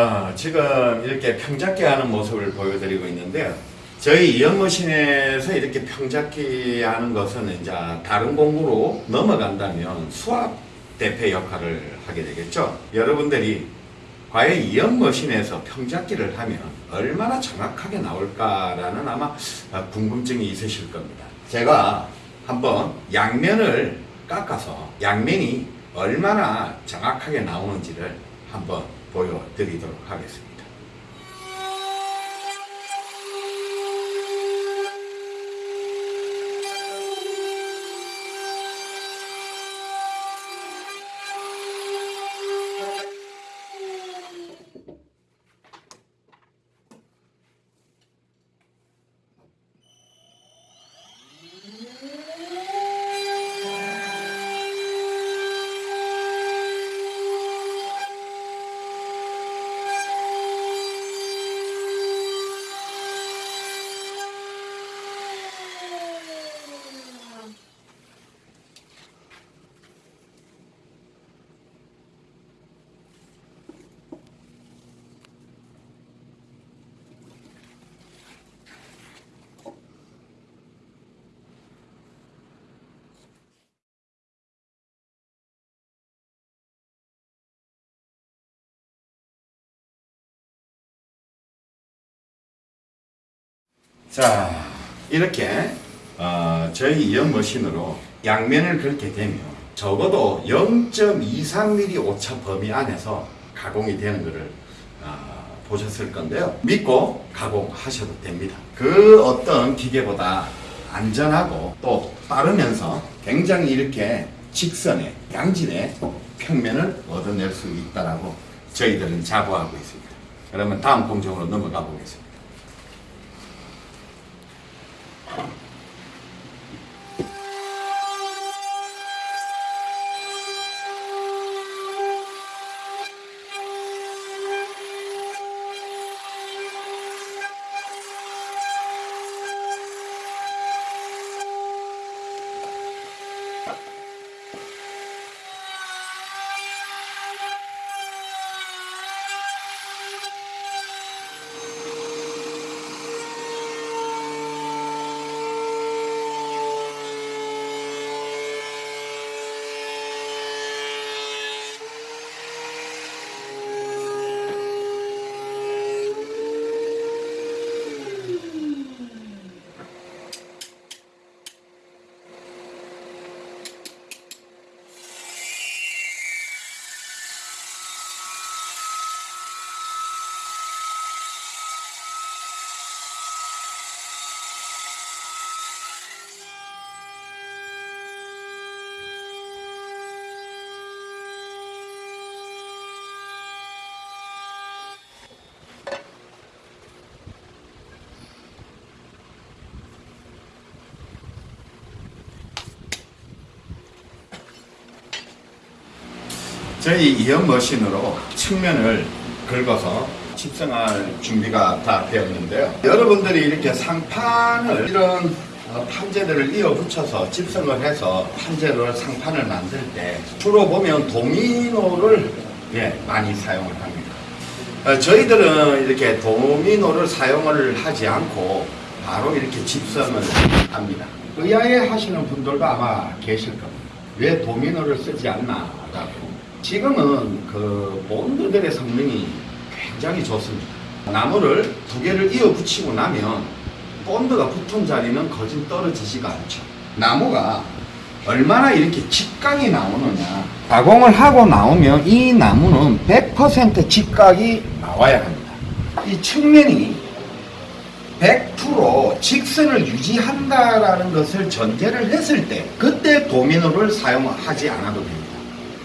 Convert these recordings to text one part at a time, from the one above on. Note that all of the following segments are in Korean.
아, 지금 이렇게 평잡기 하는 모습을 보여드리고 있는데요. 저희 이연머신에서 이렇게 평잡기 하는 것은 이제 다른 공부로 넘어간다면 수압 대패 역할을 하게 되겠죠. 여러분들이 과연 이연머신에서 평잡기를 하면 얼마나 정확하게 나올까라는 아마 궁금증이 있으실 겁니다. 제가 한번 양면을 깎아서 양면이 얼마나 정확하게 나오는지를 한번 보여드리도록 하겠습니다. 자, 이렇게 어, 저희 이연 머신으로 양면을 긁게 되면 적어도 0.23mm 오차 범위 안에서 가공이 되는 것을 어, 보셨을 건데요. 믿고 가공하셔도 됩니다. 그 어떤 기계보다 안전하고 또 빠르면서 굉장히 이렇게 직선의 양진의 평면을 얻어낼 수 있다라고 저희들은 자부하고 있습니다. 그러면 다음 공정으로 넘어가 보겠습니다. Thank you. 저희 이연 머신으로 측면을 긁어서 집성할 준비가 다 되었는데요. 여러분들이 이렇게 상판을 이런 어, 판재들을 이어 붙여서 집성을 해서 판재를 상판을 만들 때 주로 보면 도미노를 예, 많이 사용을 합니다. 어, 저희들은 이렇게 도미노를 사용을 하지 않고 바로 이렇게 집성을 합니다. 의아해 하시는 분들도 아마 계실 겁니다. 왜 도미노를 쓰지 않나 라고. 지금은 그 본드들의 성능이 굉장히 좋습니다. 나무를 두 개를 이어 붙이고 나면 본드가 붙은 자리는 거진 떨어지지가 않죠. 나무가 얼마나 이렇게 직각이 나오느냐. 가공을 하고 나오면 이 나무는 100% 직각이 나와야 합니다. 이 측면이 100% 직선을 유지한다라는 것을 전제를 했을 때 그때 도미노를 사용하지 않아도 됩니다.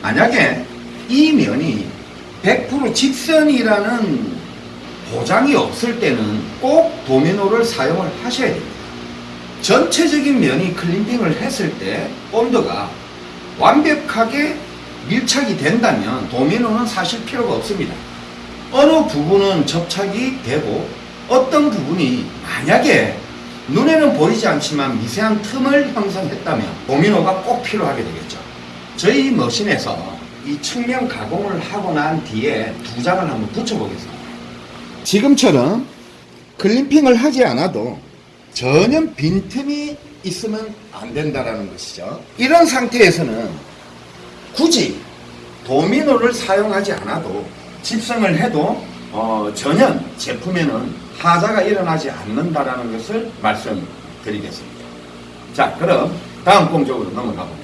만약에 이 면이 100% 직선이라는 보장이 없을 때는 꼭 도미노를 사용을 하셔야 됩니다. 전체적인 면이 클린딩을 했을 때 본드가 완벽하게 밀착이 된다면 도미노는 사실 필요가 없습니다. 어느 부분은 접착이 되고 어떤 부분이 만약에 눈에는 보이지 않지만 미세한 틈을 형성했다면 도미노가 꼭 필요하게 되겠죠. 저희 머신에서 이 측면 가공을 하고 난 뒤에 두 장을 한번 붙여보겠습니다. 지금처럼 클림핑을 하지 않아도 전혀 빈틈이 있으면 안 된다라는 것이죠. 이런 상태에서는 굳이 도미노를 사용하지 않아도 집성을 해도 어, 전혀 제품에는 하자가 일어나지 않는다라는 것을 말씀드리겠습니다. 자, 그럼 다음 공적으로 넘어가 보겠습니다.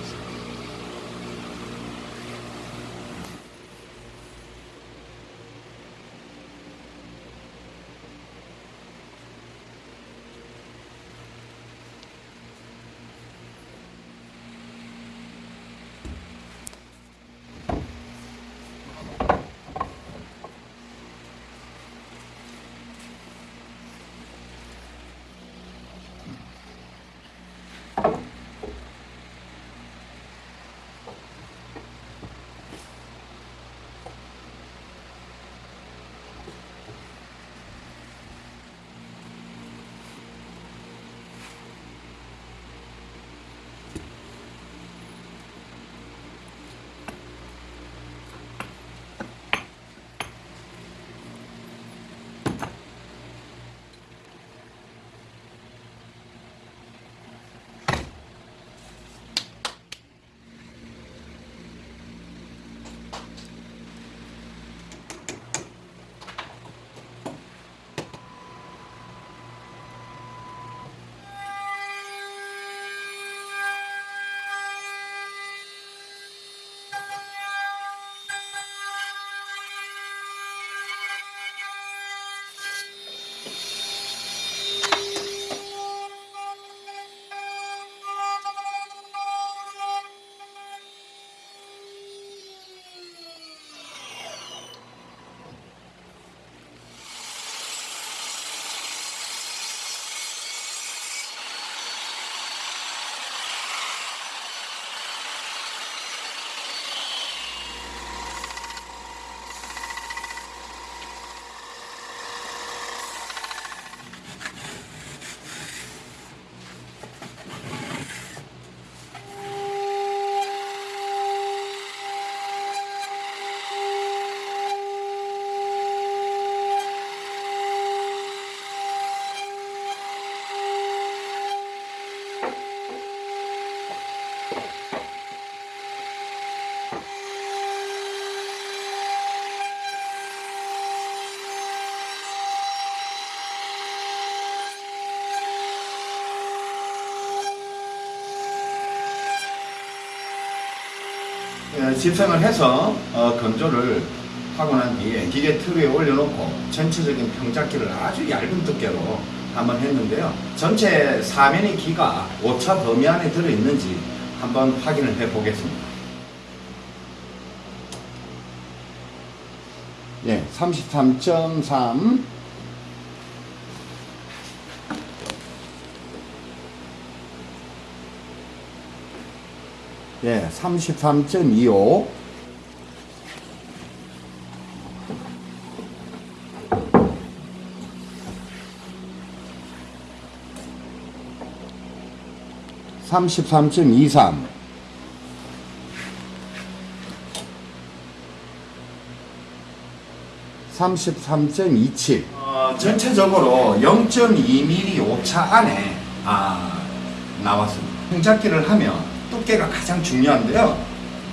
집성을 해서 어, 건조를 하고 난 뒤에 기계 틀 위에 올려놓고 전체적인 평작기를 아주 얇은 두께로 한번 했는데요. 전체 사면의 기가 오차 범위 안에 들어있는지 한번 확인을 해 보겠습니다. 예, 33.3 예, 33.25 33.23 33.27 어, 전체적으로 0.2mm 오차 안에 아, 나왔습니다. 평작기를 하면 두께가 가장 중요한데요.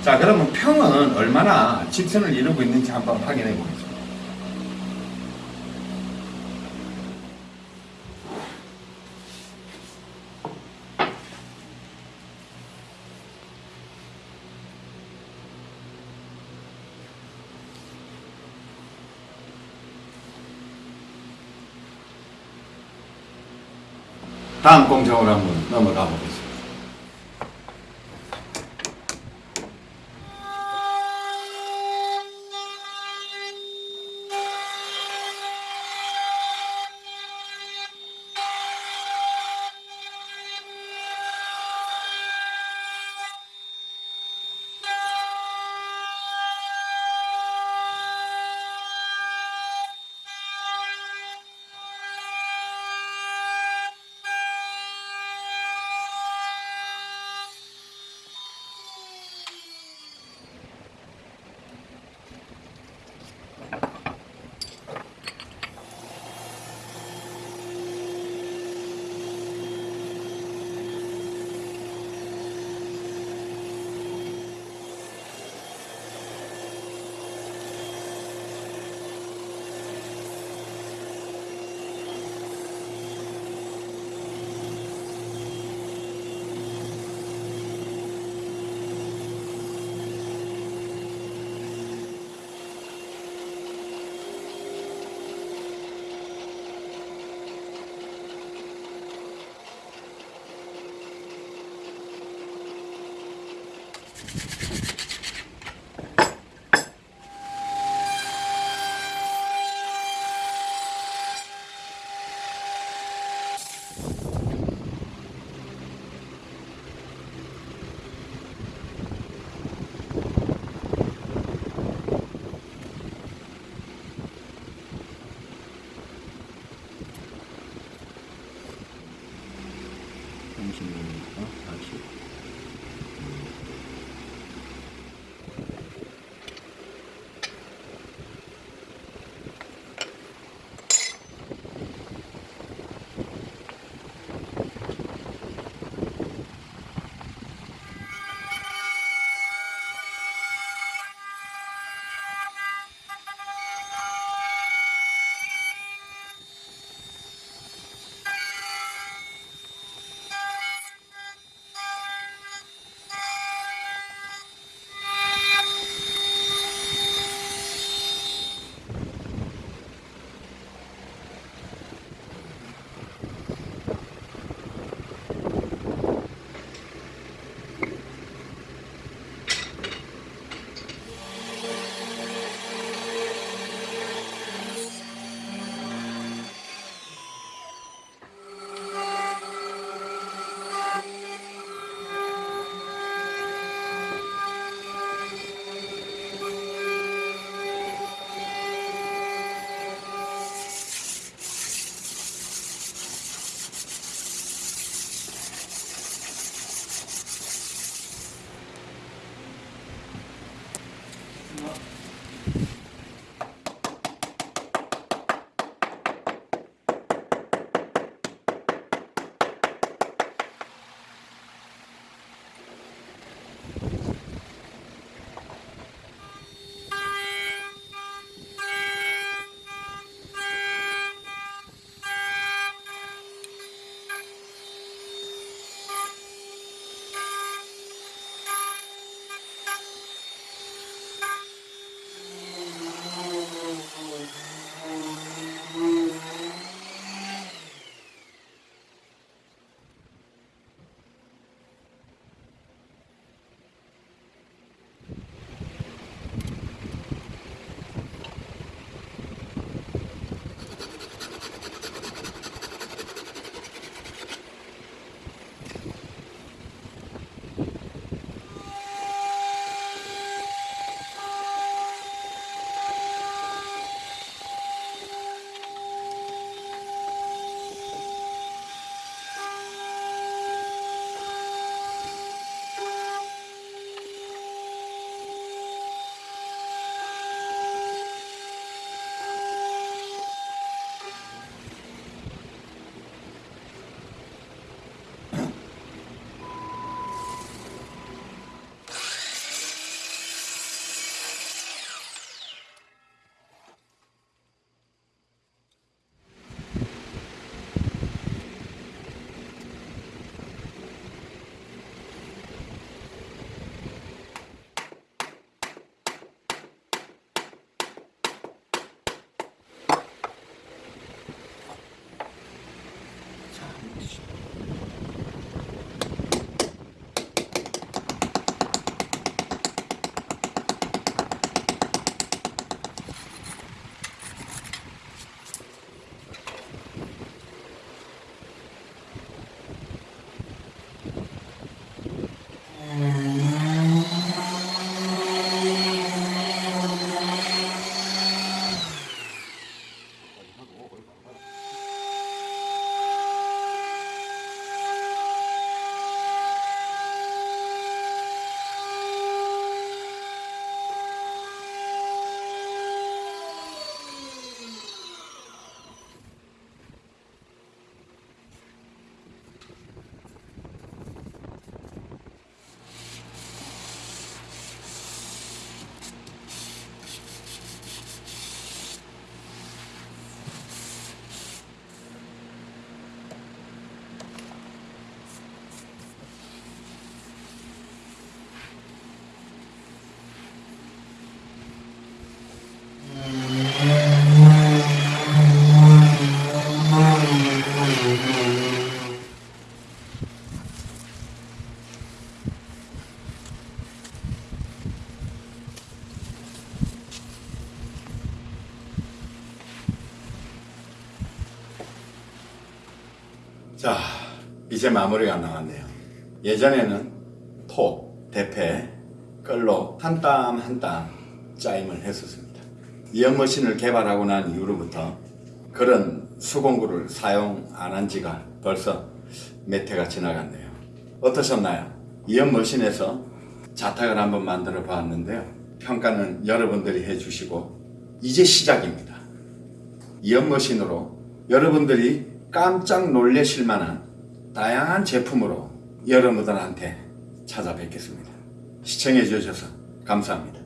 자 그러면 평은 얼마나 직선을 이루고 있는지 한번 확인해 보겠습니다. 다음 공정으로 한번 넘어가 보겠습니다. 이제 마무리가 나왔네요. 예전에는 토, 대패, 끌로 한 땀 한 땀 짜임을 했었습니다. 이연머신을 개발하고 난 이후로부터 그런 수공구를 사용 안 한 지가 벌써 몇 해가 지나갔네요. 어떠셨나요? 이연머신에서 자탁을 한번 만들어 봤는데요. 평가는 여러분들이 해주시고 이제 시작입니다. 이연머신으로 여러분들이 깜짝 놀라실 만한 다양한 제품으로 여러분들한테 찾아뵙겠습니다. 시청해 주셔서 감사합니다.